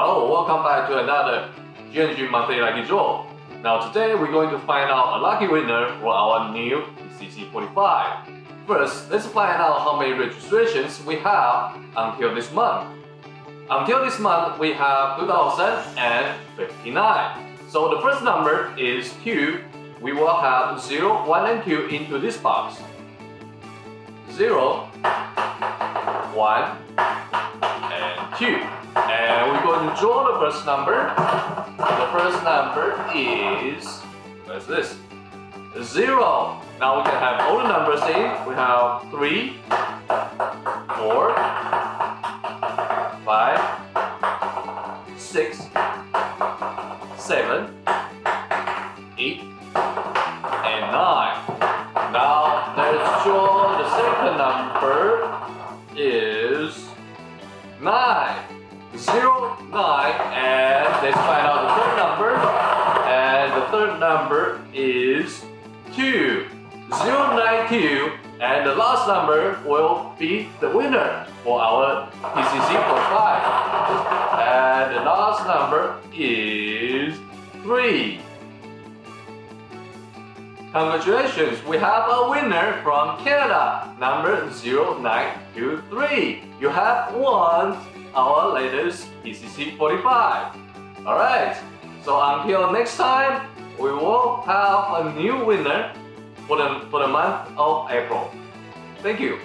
Hello, welcome back to another GNG Monthly Lucky Draw. Now today we're going to find out a lucky winner for our new PCC 45. First, let's find out how many registrations we have until this month. Until this month, we have 2059. So the first number is 2. We will have 0, 1 and 2 into this box. 0, 1, and 2. And we're going to draw the first number. The first number is, what's this? 0. Now we can have all the numbers in. We have 3, 4, 5, 6, 7, 8, and 9. Now let's draw the second number 9. 0, 9, and let's find out the third number. And the third number is 2. 0, 9, 2. And the last number will be the winner for our PCC 45. And the last number is 3. Congratulations, we have a winner from Canada, number 0923. You have won our latest PCC 45. Alright, so until next time, we will have a new winner for the, for the month of April. Thank you.